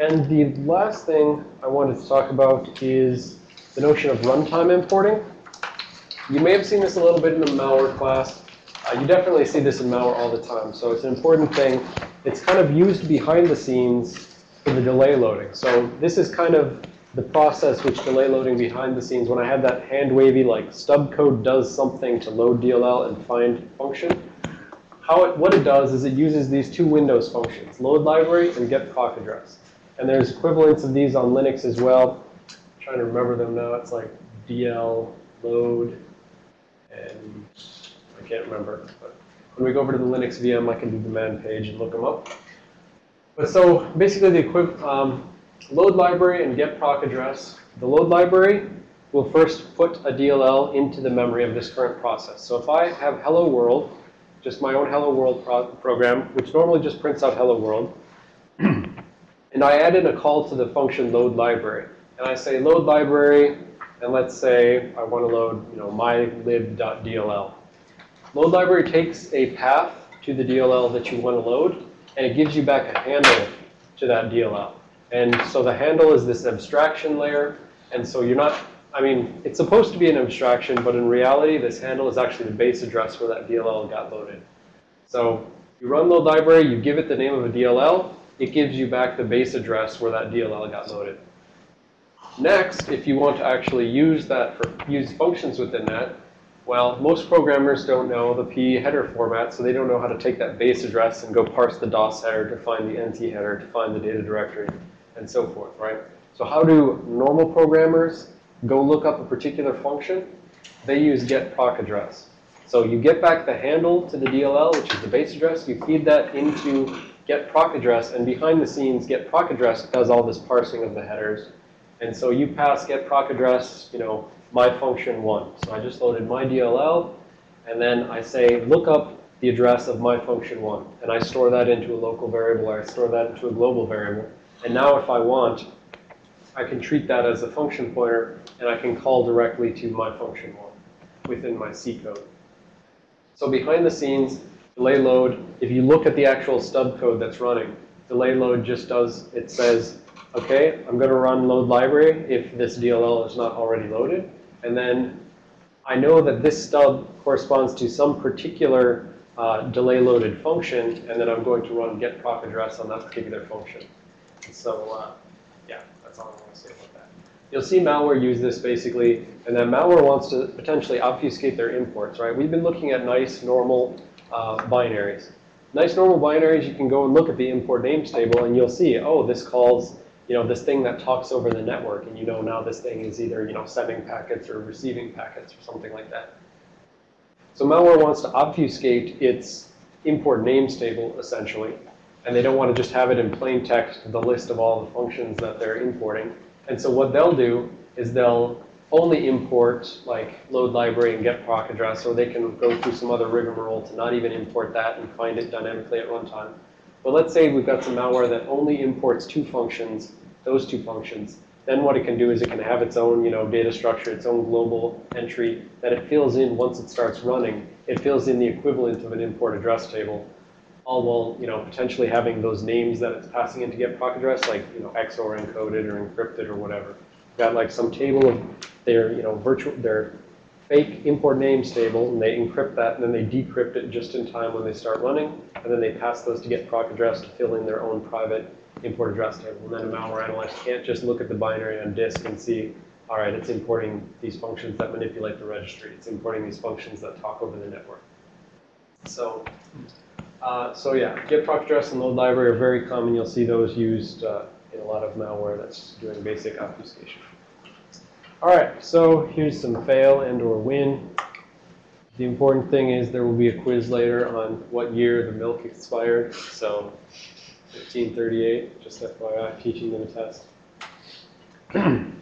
and the last thing I wanted to talk about is the notion of runtime importing. You may have seen this a little bit in the malware class. Uh, you definitely see this in malware all the time. So it's an important thing. It's kind of used behind the scenes for the delay loading. So this is kind of the process which delay loading behind the scenes. When I had that hand wavy, like stub code does something to load DLL and find function. How it, what it does is it uses these two Windows functions, load library and get proc address. And there's equivalents of these on Linux as well. I'm trying to remember them now. It's like DL load and I can't remember. But when we go over to the Linux VM, I can do the man page and look them up. But so basically the equiv um, load library and get proc address. The load library will first put a DLL into the memory of this current process. So if I have hello world, just my own hello world pro program, which normally just prints out hello world, and I add in a call to the function load library. And I say load library, and let's say I want to load, you know, mylib.dll. Load library takes a path to the DLL that you want to load, and it gives you back a handle to that DLL. And so the handle is this abstraction layer. And so you're not, I mean, it's supposed to be an abstraction, but in reality, this handle is actually the base address where that DLL got loaded. So you run load library, you give it the name of a DLL, it gives you back the base address where that DLL got loaded. Next, if you want to actually use that for use functions within that, well, most programmers don't know the PE header format, so they don't know how to take that base address and go parse the DOS header to find the NT header to find the data directory and so forth, right? So how do normal programmers go look up a particular function? They use get proc address. So you get back the handle to the DLL, which is the base address. You feed that into get proc address, and behind the scenes, get proc address does all this parsing of the headers. And so you pass get proc address, you know, my function one. So I just loaded my DLL, and then I say look up the address of my function one. And I store that into a local variable, or I store that into a global variable. And now if I want, I can treat that as a function pointer, and I can call directly to my function one within my C code. So behind the scenes, delay load, if you look at the actual stub code that's running, delay load just does, it says, okay, I'm going to run load library if this DLL is not already loaded. And then I know that this stub corresponds to some particular uh, delay loaded function, and then I'm going to run get proc address on that particular function. So uh, yeah, that's all I want to say about that. You'll see malware use this basically, and then malware wants to potentially obfuscate their imports, right? We've been looking at nice, normal uh, binaries. Nice normal binaries, you can go and look at the import names table, and you'll see, oh, this calls you know, this thing that talks over the network, and you know now this thing is either, you know, sending packets or receiving packets or something like that. So malware wants to obfuscate its import names table, essentially, and they don't want to just have it in plain text, the list of all the functions that they're importing. And so what they'll do is they'll only import like load library and get proc address, or they can go through some other rigmarole to not even import that and find it dynamically at runtime. But let's say we've got some malware that only imports two functions those two functions. Then what it can do is it can have its own, you know, data structure, its own global entry that it fills in once it starts running. It fills in the equivalent of an import address table, all while, you know, potentially having those names that it's passing in to get proc address, like, you know, XOR encoded or encrypted or whatever. Got like some table of their, you know, virtual, their fake import names table, and they encrypt that, and then they decrypt it just in time when they start running, and then they pass those to get proc address to fill in their own private import address table. And then a malware analyst can't just look at the binary on disk and see, all right, it's importing these functions that manipulate the registry. It's importing these functions that talk over the network. So, uh, so yeah, get proc address and load library are very common. You'll see those used uh, in a lot of malware that's doing basic obfuscation. All right, so here's some fail and or win. The important thing is there will be a quiz later on what year the milk expired. So 1538, just FYI, teaching them a test.